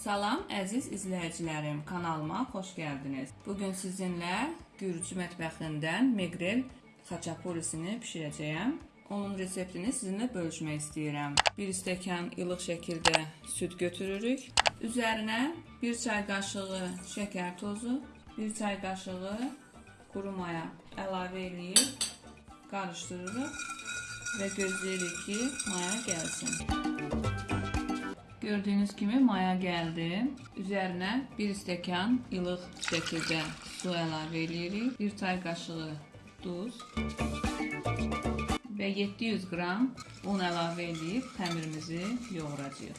Salam əziz izləyicilərim, kanalıma xoş gəldiniz. Bugün sizinlə Gürcü mətbəxindən Megrel xaçaporisini bişirəcəyəm. Onun reseptini sizinlə bölüşmək istəyirəm. 1 stəkan ilıq şəkildə süd götürürük. Üzərinə 1 çay qaşığı şəkər tozu, 1 çay qaşığı quru maya əlavə edib qarışdırırıq və gözləyirik ki, maya gəlsin. Gördüyünüz kimi maya gəldi. Üzərinə 1 stəkan ilıq şəkildə su əlavə edirik. 1 çay qaşığı duz və 700 qram un əlavə edib xəmirimizi yoğuracağıq.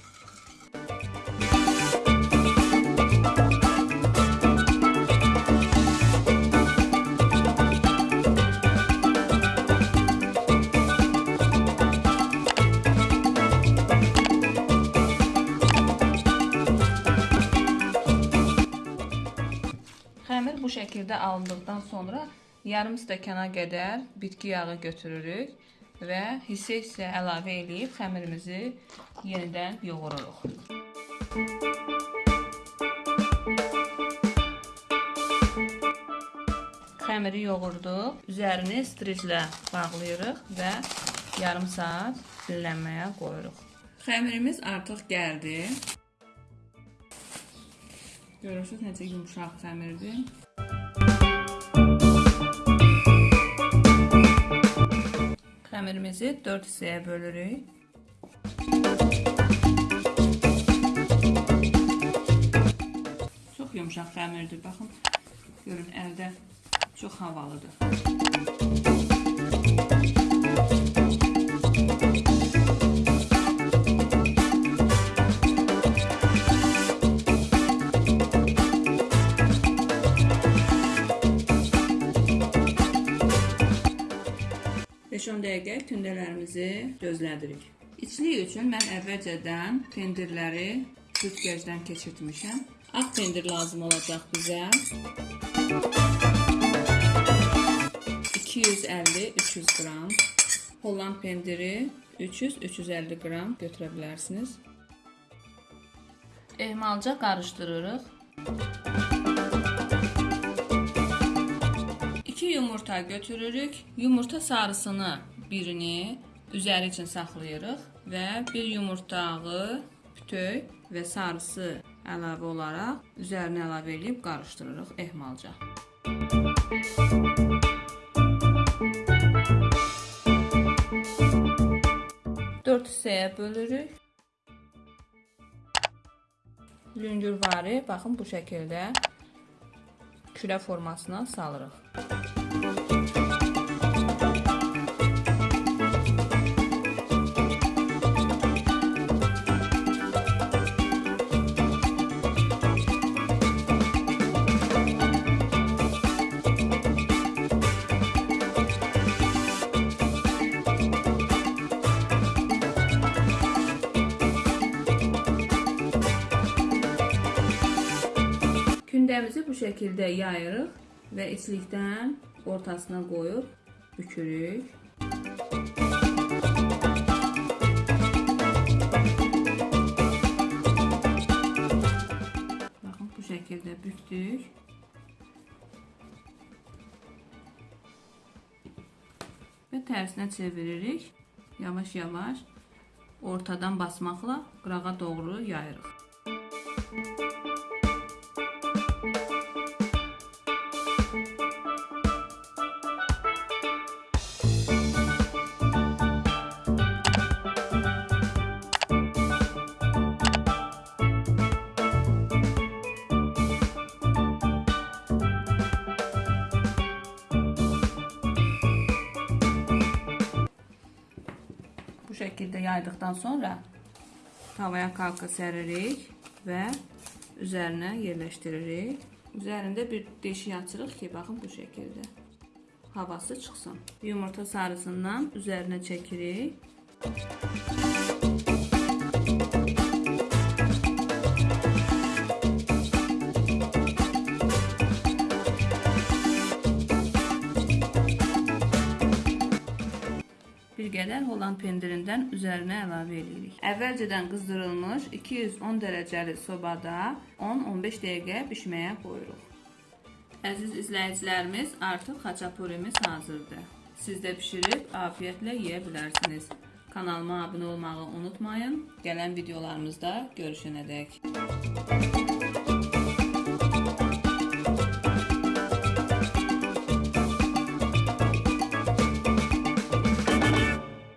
Xəmir bu şəkildə alındıqdan sonra yarım stəkana qədər bitki yağı götürürük və hissə-hissə əlavə edib xəmirimizi yenidən yoğururuq. Xəmiri yoğurduq, üzərini striclə bağlayırıq və yarım saat dinlənməyə qoyuruq. Xəmirimiz artıq gəldi. Görürsünüz necə yumşaq xəmirdir. Xəmirimizi 4 hissəyə bölürük. Çox yumşaq xəmirdir. Baxın, görün əldə çox havalıdır. Beş-10 dəqiqə kündələrimizi gözlədirik. İçlik üçün mən əvvəlcədən pendirləri süzgəcdən keçirtmişəm. Ağ pendir lazım olacaq bizə. 250-300 qram. Holland pendiri 300-350 qram götürə bilərsiniz. Ehmalca qarışdırırıq. 2 yumurta götürürük. Yumurta sarısını birini üzəri üçün saxlayırıq və bir yumurtağı bütöv və sarısı əlavə olaraq üzərinə əlavə edib qarışdırırıq ehmalca. Dörd hissəyə bölürük. Lüngürvari baxın bu şəkildə kürə formasına salırıq. Bu şəkildə yayırıq və içlikdən ortasına qoyub bükürük. Baxın bu şəkildə bükdük. Və tərsinə çeviririk. Yavaş-yavaş ortadan basmaqla qırağa doğru yayırıq. Şəkildə yaydıqdan sonra tavaya kalka səririk və üzərinə yerləşdiririk. Üzərində bir deşik açırıq ki, baxın bu şəkildə havası çıxsın. Yumurta sarısından üzərinə çəkirik. Bir qədər Holland pendirindən üzərinə əlavə edirik. Əvvəlcədən qızdırılmış 210 dərəcəli sobada 10-15 dəqiqə bişməyə qoyuruq. Əziz izləyicilərimiz, artıq xaçapurimiz hazırdır. Siz də bişirib afiyətlə yeyə bilərsiniz. Kanalıma abunə olmağı unutmayın. Gələn videolarımızda görüşənədək.